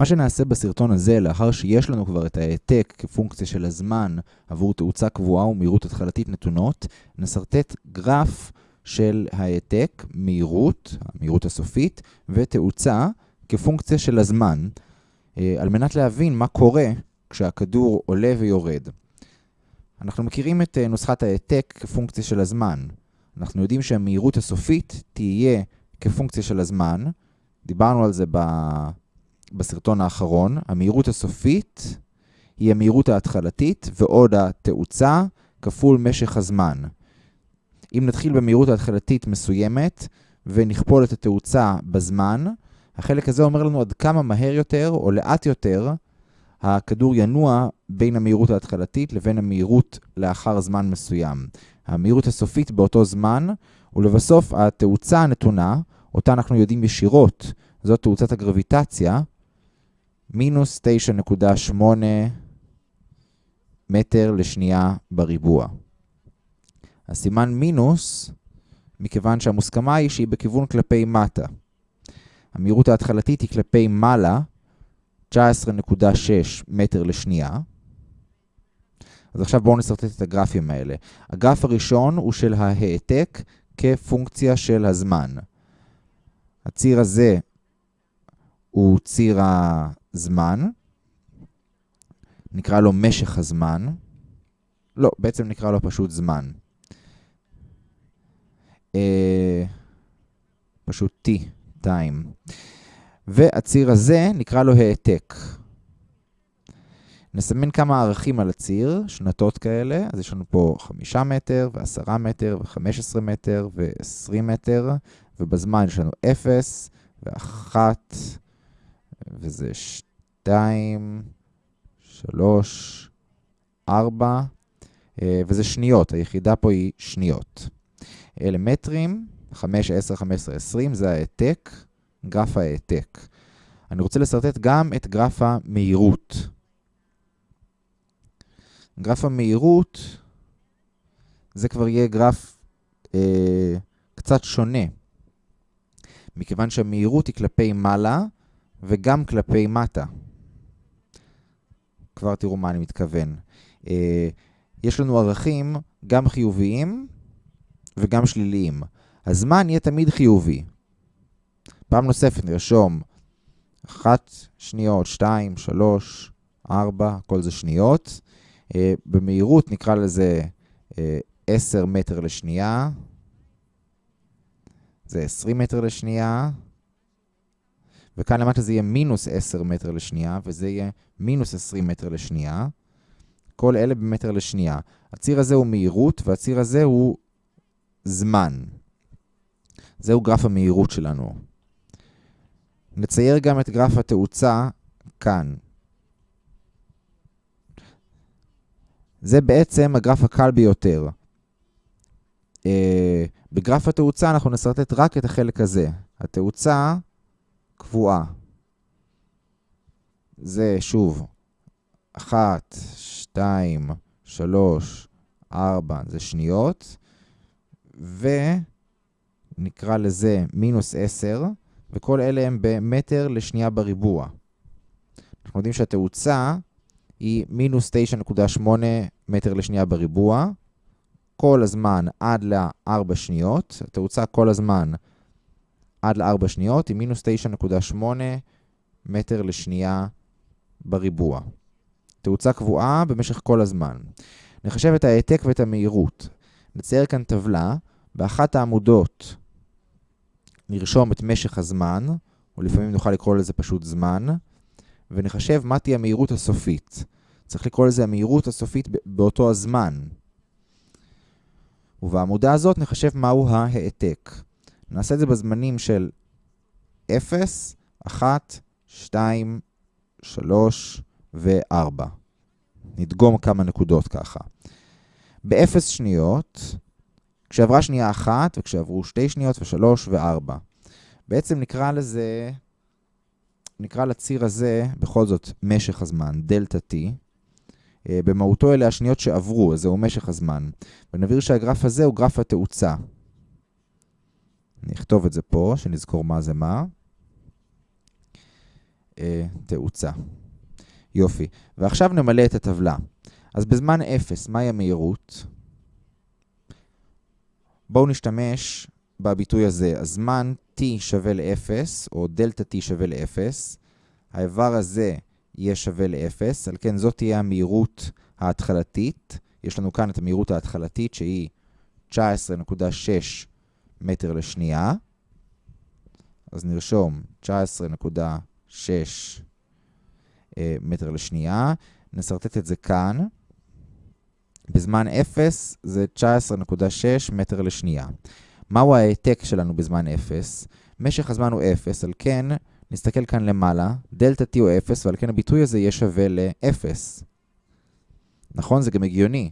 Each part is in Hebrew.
מה שנעשה בסרטון הזה, לאחר שיש לנו כבר את ההעתק כפונקציה של הזמן עבור תאוצה קבועה ומהירות התחלתית נתונות, נסרטט גרף של ההעתק, מהירות, המהירות הסופית, ותאוצה כפונקציה של הזמן, אה, על מנת להבין מה קורה כשהכדור עולה ויורד. אנחנו מכירים את אה, נוסחת ההעתק כפונקציה של הזמן. אנחנו יודעים שהמהירות הסופית תהיה כפונקציה של הזמן. דיברנו על זה ב... בסרטון האחרון. המהירות הסופית היא המהירות ההתחלתית ועוד התאוצה כפול משך הזמן. אם נתחיל במהירות ההתחלתית מסוימת ונכפול את התאוצה בזמן, החלק הזה אומר לנו עד כמה מהר יותר או לאט יותר הכדור ינוע בין המהירות ההתחלתית לבין המהירות לאחר זמן מסוים. המהירות הסופית באותו זמן, ולבסוף התאוצה הנתונה, אותה אנחנו יודעים ישירות, זאת תאוצת הגרביטציה, מינוס 9.8 מטר לשנייה בריבוע. הסימן מינוס, מכיוון שהמוסכמה היא שהיא בכיוון כלפי מטה. המהירות ההתחלתית היא כלפי מעלה, 19.6 מטר לשנייה. אז עכשיו בואו נסרטט את הגרפים האלה. הגרף הראשון הוא של ההעתק כפונקציה של הזמן. הציר הזה הוא ציר הזמן, נקרא לו משך הזמן. לא, בעצם נקרא לו פשוט זמן. אה, פשוט t, time. והציר הזה נקרא לו העתק. נסמן כמה ערכים על הציר, שנתות כאלה, אז יש לנו פה 5 מטר, ו-10 מטר, ו-15 מטר, ו-20 מטר, ובזמן יש לנו 0, ו-1, וזה 2, 3, 4, וזה שניות, היחידה פה היא שניות. אלה מטרים, 5, 10, 15, 20, זה העתק. גרף ההעתק. אני רוצה לסרטט גם את גרף המהירות. גרף המהירות, זה כבר יהיה גרף אה, קצת שונה, מכיוון שהמהירות היא כלפי מעלה וגם כלפי מטה. כבר תראו מה אני מתכוון. אה, יש לנו ערכים גם חיוביים וגם שליליים. הזמן יהיה תמיד חיובי. פעם נוספת נרשום 1 שניות, 2, 3, 4, כל זה שניות. Uh, במהירות נקרא לזה uh, 10 מטר לשנייה. זה 20 מטר לשנייה. וכאן למטה זה יהיה מינוס 10 מטר לשנייה, וזה יהיה מינוס 20 מטר לשנייה. כל אלה במטר לשנייה. הציר הזה הוא מהירות, והציר הזה הוא זמן. זהו גרף המהירות שלנו. נצייר גם את גרף התאוצה כאן. זה בעצם הגרף הקל ביותר. Uh, בגרף התאוצה אנחנו נסרטט רק את החלק הזה. התאוצה קבועה. זה שוב, 1, 2, 3, 4, זה שניות, ונקרא לזה מינוס 10, וכל אלה הם במטר לשנייה בריבוע. אנחנו יודעים שהתאוצה היא מינוס 9.8 מטר לשנייה בריבוע, כל הזמן עד ל-4 שניות. התאוצה כל הזמן עד ל-4 שניות היא מינוס 9.8 מטר לשנייה בריבוע. תאוצה קבועה במשך כל הזמן. נחשב את ההעתק ואת המהירות. נצייר כאן טבלה, באחת העמודות נרשום את משך הזמן, או לפעמים נוכל לקרוא לזה פשוט זמן, ונחשב מה תהיה המהירות הסופית. צריך לקרוא לזה המהירות הסופית באותו הזמן. ובעמודה הזאת נחשב מהו ההעתק. נעשה את זה בזמנים של 0, 1, 2, 3 ו-4. נדגום כמה נקודות ככה. ב-0 שניות כשעברה שנייה אחת, וכשעברו שתי שניות, ושלוש וארבע. בעצם נקרא לזה, נקרא לציר הזה, בכל זאת, משך הזמן, דלתה T. אה, במהותו אלה השניות שעברו, אז זהו משך הזמן. ונבהיר שהגרף הזה הוא גרף התאוצה. אני אכתוב את זה פה, שנזכור מה זה מה. אה, תאוצה. יופי. ועכשיו נמלא את הטבלה. אז בזמן 0, מהי המהירות? בואו נשתמש בביטוי הזה. הזמן t שווה ל-0, או דלתה t שווה ל-0. האיבר הזה יהיה שווה ל-0, על כן זאת תהיה המהירות ההתחלתית. יש לנו כאן את המהירות ההתחלתית שהיא 19.6 מטר לשנייה. אז נרשום 19.6 אה, מטר לשנייה. נסרטט את זה כאן. בזמן 0 זה 19.6 מטר לשנייה. מהו ההעתק שלנו בזמן 0? משך הזמן הוא 0, על כן נסתכל כאן למעלה, דלתה t הוא 0, ועל כן הביטוי הזה יהיה שווה ל-0. נכון? זה גם הגיוני.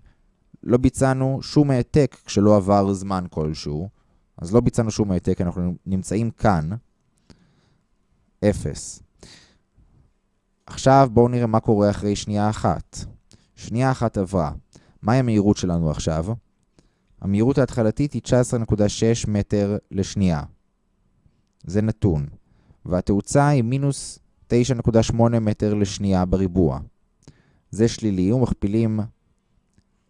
לא ביצענו שום העתק כשלא עבר זמן כלשהו, אז לא ביצענו שום העתק, אנחנו נמצאים כאן, 0. עכשיו בואו נראה מה קורה אחרי שנייה אחת. שנייה אחת עברה. מהי המהירות שלנו עכשיו? המהירות ההתחלתית היא 19.6 מטר לשנייה. זה נתון. והתאוצה היא מינוס 9.8 מטר לשנייה בריבוע. זה שלילי, ומכפילים,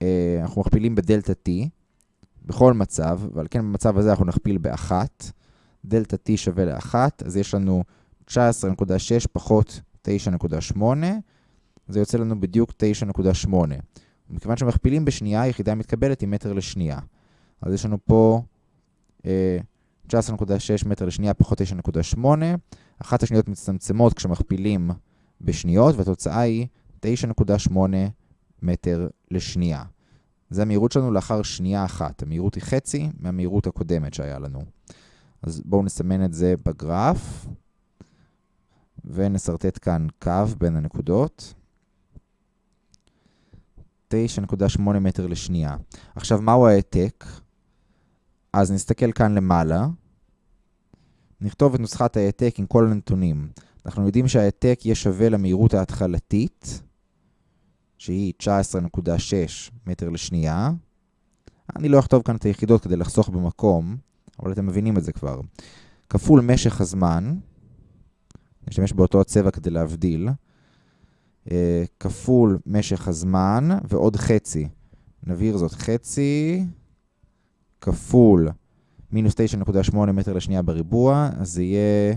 אה, אנחנו מכפילים בדלתה t בכל מצב, ועל כן במצב הזה אנחנו נכפיל ב-1. דלתה t שווה ל-1, אז יש לנו 19.6 פחות 9.8, זה יוצא לנו בדיוק 9.8. מכיוון שמכפילים בשנייה, היחידה מתקבלת עם מטר לשנייה. אז יש לנו פה אה, 19.6 מטר לשנייה פחות 9.8. אחת השניות מצטמצמות כשמכפילים בשניות, והתוצאה היא 9.8 מטר לשנייה. זה המהירות שלנו לאחר שנייה אחת. המהירות היא חצי מהמהירות הקודמת שהיה לנו. אז בואו נסמן את זה בגרף, ונסרטט כאן קו בין הנקודות. 9.8 מטר לשנייה. עכשיו, מהו העתק? אז נסתכל כאן למעלה, נכתוב את נוסחת ההעתק עם כל הנתונים. אנחנו יודעים שההעתק יהיה שווה למהירות ההתחלתית, שהיא 19.6 מטר לשנייה. אני לא אכתוב כאן את היחידות כדי לחסוך במקום, אבל אתם מבינים את זה כבר. כפול משך הזמן, נשתמש באותו הצבע כדי להבדיל, אה, כפול משך הזמן ועוד חצי. נבהיר זאת חצי כפול מינוס 9.8 מטר לשנייה בריבוע, אז זה יהיה...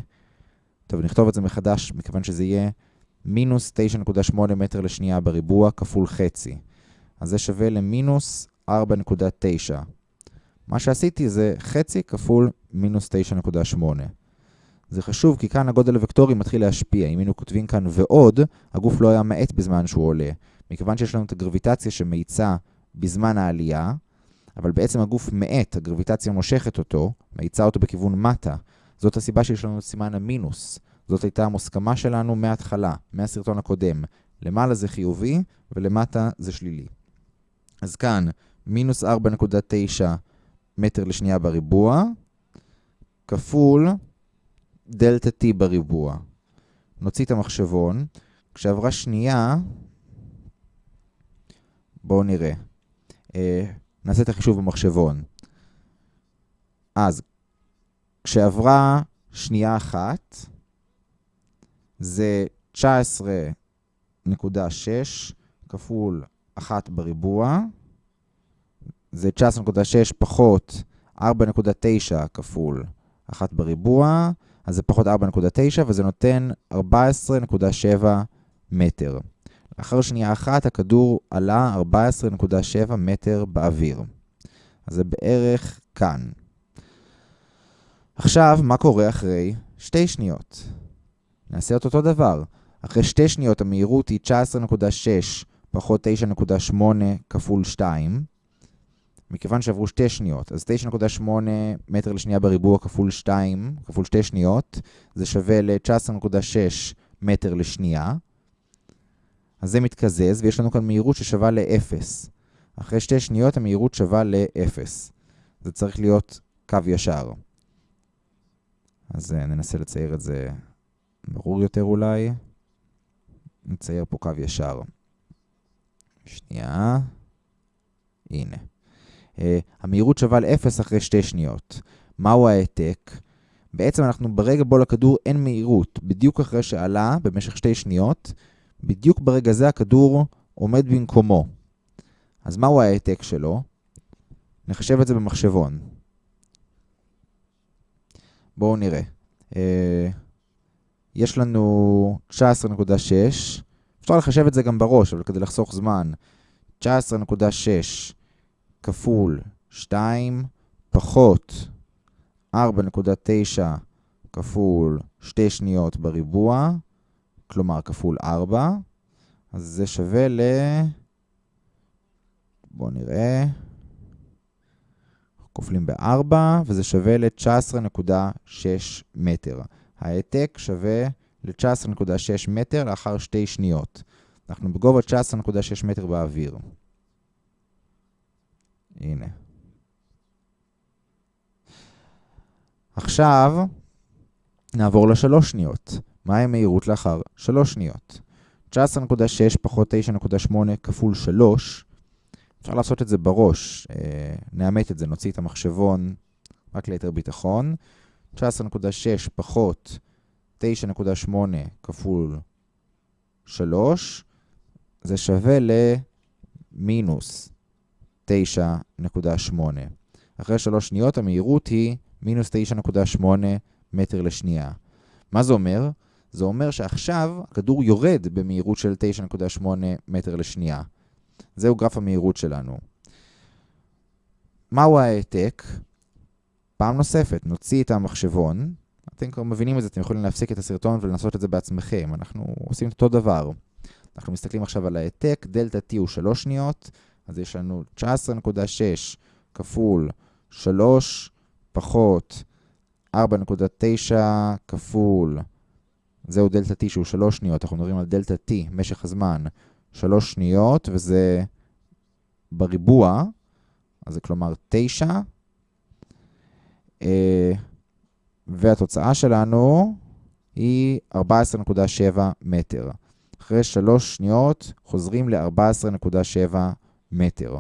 טוב, נכתוב את זה מחדש, מכיוון שזה יהיה מינוס 9.8 מטר לשנייה בריבוע כפול חצי. אז זה שווה למינוס 4.9. מה שעשיתי זה חצי כפול מינוס 9.8. זה חשוב כי כאן הגודל הוקטורי מתחיל להשפיע. אם היינו כותבים כאן ועוד, הגוף לא היה מאט בזמן שהוא עולה. מכיוון שיש לנו את הגרביטציה שמאיצה בזמן העלייה, אבל בעצם הגוף מאט, הגרביטציה מושכת אותו, מאיצה אותו בכיוון מטה. זאת הסיבה שיש לנו את סימן המינוס. זאת הייתה המוסכמה שלנו מההתחלה, מהסרטון הקודם. למעלה זה חיובי ולמטה זה שלילי. אז כאן, מינוס 4.9 מטר לשנייה בריבוע, כפול דלתה t בריבוע. נוציא את המחשבון. כשעברה שנייה, בואו נראה. אה, נעשה את החישוב במחשבון. אז, כשעברה שנייה אחת, זה 19.6 כפול 1 בריבוע, זה 19.6 פחות 4.9 כפול 1 בריבוע, אז זה פחות 4.9 וזה נותן 14.7 מטר. לאחר שנייה אחת הכדור עלה 14.7 מטר באוויר. אז זה בערך כאן. עכשיו, מה קורה אחרי שתי שניות? נעשה את אותו דבר. אחרי שתי שניות המהירות היא 19.6 פחות 9.8 כפול 2. מכיוון שעברו שתי שניות, אז 9.8 מטר לשנייה בריבוע כפול 2, כפול שתי שניות, זה שווה ל-19.6 מטר לשנייה. אז זה מתקזז, ויש לנו כאן מהירות ששווה ל-0. אחרי שתי שניות המהירות שווה ל-0. זה צריך להיות קו ישר. אז אה, ננסה לצייר את זה ברור יותר אולי. נצייר פה קו ישר. שנייה. הנה. Uh, המהירות שווה ל-0 אחרי שתי שניות. מהו ההעתק? בעצם אנחנו ברגע בו לכדור אין מהירות, בדיוק אחרי שעלה במשך שתי שניות, בדיוק ברגע זה הכדור עומד במקומו. אז מהו ההעתק שלו? נחשב את זה במחשבון. בואו נראה. אה, יש לנו 19.6, אפשר לחשב את זה גם בראש, אבל כדי לחסוך זמן, 19.6 כפול 2 פחות 4.9 כפול 2 שניות בריבוע, כלומר כפול 4, אז זה שווה ל... בואו נראה. כופלים ב-4, וזה שווה ל-19.6 מטר. ההעתק שווה ל-19.6 מטר לאחר שתי שניות. אנחנו בגובה 19.6 מטר באוויר. הנה. עכשיו נעבור לשלוש שניות. מהי המהירות לאחר שלוש שניות? 19.6 פחות 9.8 כפול 3. אפשר לעשות את זה בראש. אה, נאמת את זה, נוציא את המחשבון רק ליתר ביטחון. 19.6 פחות 9.8 כפול 3, זה שווה למינוס 9.8. אחרי 3 שניות המהירות היא מינוס 9.8 מטר לשנייה. מה זה אומר? זה אומר שעכשיו הכדור יורד במהירות של 9.8 מטר לשנייה. זהו גרף המהירות שלנו. מהו ההעתק? פעם נוספת, נוציא את המחשבון. אתם כבר מבינים את זה, אתם יכולים להפסיק את הסרטון ולנסות את זה בעצמכם. אנחנו עושים את אותו דבר. אנחנו מסתכלים עכשיו על ההעתק, דלתה T הוא 3 שניות, אז יש לנו 19.6 כפול 3 פחות 4.9 כפול, זהו דלתה T שהוא 3 שניות, אנחנו מדברים על דלתה T, משך הזמן, 3 שניות, וזה בריבוע, אז זה כלומר 9. אה, והתוצאה שלנו היא 14.7 מטר. אחרי 3 שניות חוזרים ל-14.7 מטר.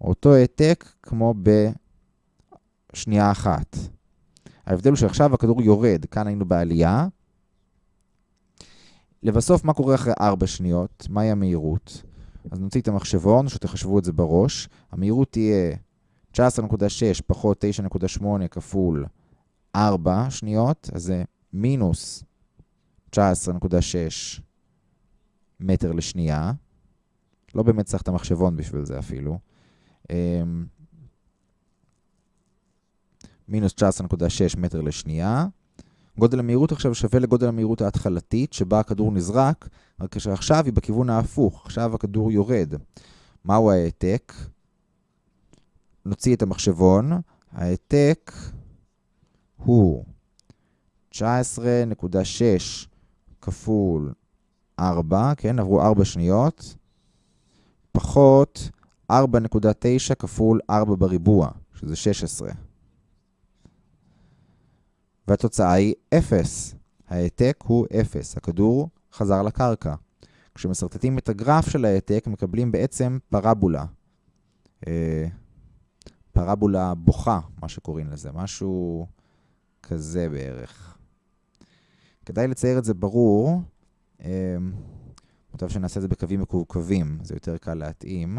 אותו העתק כמו בשנייה אחת. ההבדל הוא שעכשיו הכדור יורד, כאן היינו בעלייה. לבסוף, מה קורה אחרי 4 שניות? מהי המהירות? אז נוציא את המחשבון, שתחשבו את זה בראש. המהירות תהיה 19.6 פחות 9.8 כפול 4 שניות, אז זה מינוס 19.6 מטר לשנייה. לא באמת צריך את המחשבון בשביל זה אפילו. אמ, מינוס 19.6 מטר לשנייה. גודל המהירות עכשיו שווה לגודל המהירות ההתחלתית, שבה הכדור נזרק, רק שעכשיו היא בכיוון ההפוך, עכשיו הכדור יורד. מהו ההעתק? נוציא את המחשבון. ההעתק הוא 19.6 כפול 4, כן, עברו 4 שניות, פחות 4.9 כפול 4 בריבוע, שזה 16. והתוצאה היא 0. ההעתק הוא 0. הכדור חזר לקרקע. כשמסרטטים את הגרף של ההעתק, מקבלים בעצם פרבולה. פרבולה בוכה, מה שקוראים לזה, משהו כזה בערך. כדאי לצייר את זה ברור. אה, מוטב שנעשה את זה בקווים מקווקווים, זה יותר קל להתאים.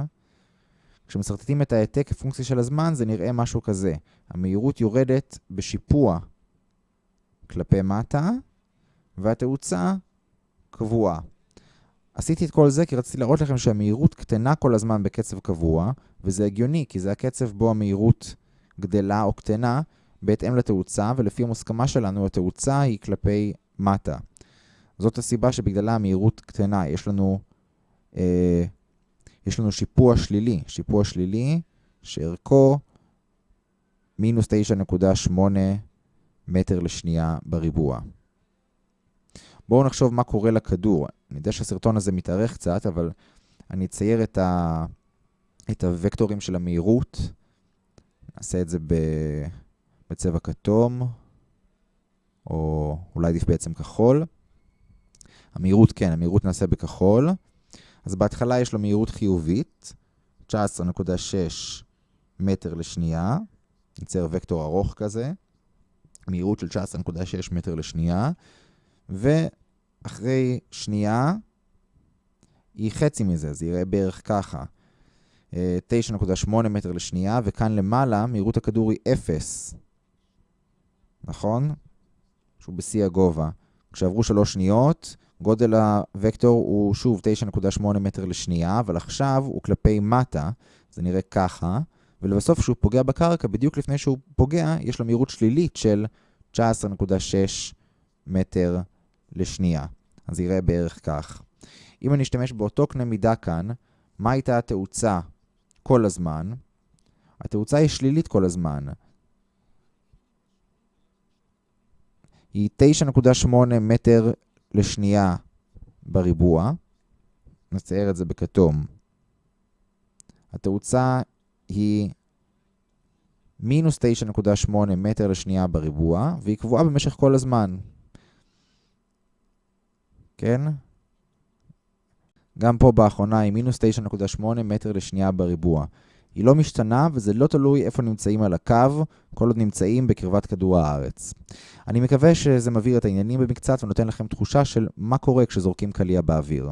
כשמסרטטים את ההעתק כפונקציה של הזמן, זה נראה משהו כזה. המהירות יורדת בשיפוע כלפי מטה, והתאוצה קבועה. עשיתי את כל זה כי רציתי להראות לכם שהמהירות קטנה כל הזמן בקצב קבוע, וזה הגיוני, כי זה הקצב בו המהירות גדלה או קטנה בהתאם לתאוצה, ולפי המוסכמה שלנו התאוצה היא כלפי מטה. זאת הסיבה שבגללה המהירות קטנה. יש לנו, אה, יש לנו שיפוע שלילי, שיפוע שלילי שערכו מינוס 9.8 מטר לשנייה בריבוע. בואו נחשוב מה קורה לכדור. אני יודע שהסרטון הזה מתארך קצת, אבל אני אצייר את, ה... את הוקטורים של המהירות. נעשה את זה ב... בצבע כתום, או אולי עדיף בעצם כחול. המהירות, כן, המהירות נעשה בכחול. אז בהתחלה יש לו מהירות חיובית, 19.6 מטר לשנייה. נצייר וקטור ארוך כזה. מהירות של 19.6 מטר לשנייה, ואחרי שנייה היא חצי מזה, זה יראה בערך ככה. 9.8 מטר לשנייה, וכאן למעלה מהירות הכדור היא 0. נכון? שהוא בשיא הגובה. כשעברו 3 שניות, גודל הוקטור הוא שוב 9.8 מטר לשנייה, אבל עכשיו הוא כלפי מטה, זה נראה ככה, ולבסוף כשהוא פוגע בקרקע, בדיוק לפני שהוא פוגע, יש לו מהירות שלילית של 19.6 מטר לשנייה. אז יראה בערך כך. אם אני אשתמש באותו קנה מידה כאן, מה הייתה התאוצה כל הזמן? התאוצה היא שלילית כל הזמן. היא 9.8 מטר לשנייה בריבוע. נצייר את זה בכתום. התאוצה היא מינוס 9.8 מטר לשנייה בריבוע, והיא קבועה במשך כל הזמן. כן? גם פה באחרונה היא מינוס 9.8 מטר לשנייה בריבוע. היא לא משתנה וזה לא תלוי איפה נמצאים על הקו, כל עוד נמצאים בקרבת כדור הארץ. אני מקווה שזה מבהיר את העניינים במקצת ונותן לכם תחושה של מה קורה כשזורקים קליע באוויר.